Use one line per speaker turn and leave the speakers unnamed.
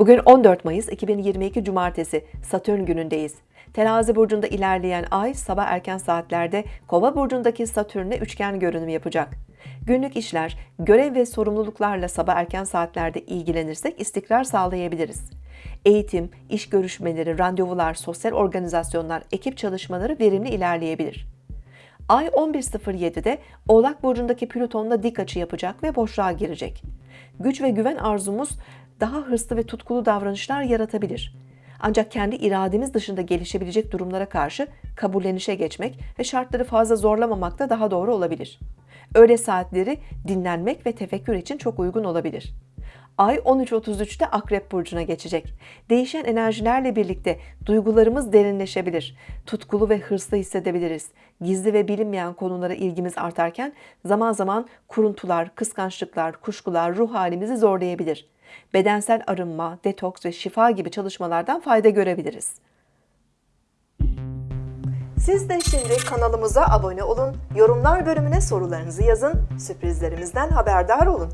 Bugün 14 Mayıs 2022 Cumartesi Satürn günündeyiz. Terazi burcunda ilerleyen ay sabah erken saatlerde Kova burcundaki Satürn'le üçgen görünüm yapacak. Günlük işler, görev ve sorumluluklarla sabah erken saatlerde ilgilenirsek istikrar sağlayabiliriz. Eğitim, iş görüşmeleri, randevular, sosyal organizasyonlar, ekip çalışmaları verimli ilerleyebilir. Ay 11.07'de Oğlak Burcu'ndaki Plüton'la dik açı yapacak ve boşluğa girecek. Güç ve güven arzumuz daha hırslı ve tutkulu davranışlar yaratabilir. Ancak kendi irademiz dışında gelişebilecek durumlara karşı kabullenişe geçmek ve şartları fazla zorlamamak da daha doğru olabilir. Öğle saatleri dinlenmek ve tefekkür için çok uygun olabilir. Ay 13.33'te Akrep Burcu'na geçecek. Değişen enerjilerle birlikte duygularımız derinleşebilir. Tutkulu ve hırslı hissedebiliriz. Gizli ve bilinmeyen konulara ilgimiz artarken zaman zaman kuruntular, kıskançlıklar, kuşkular ruh halimizi zorlayabilir. Bedensel arınma, detoks ve şifa gibi çalışmalardan fayda görebiliriz. Siz de şimdi kanalımıza abone olun, yorumlar bölümüne sorularınızı yazın, sürprizlerimizden haberdar olun.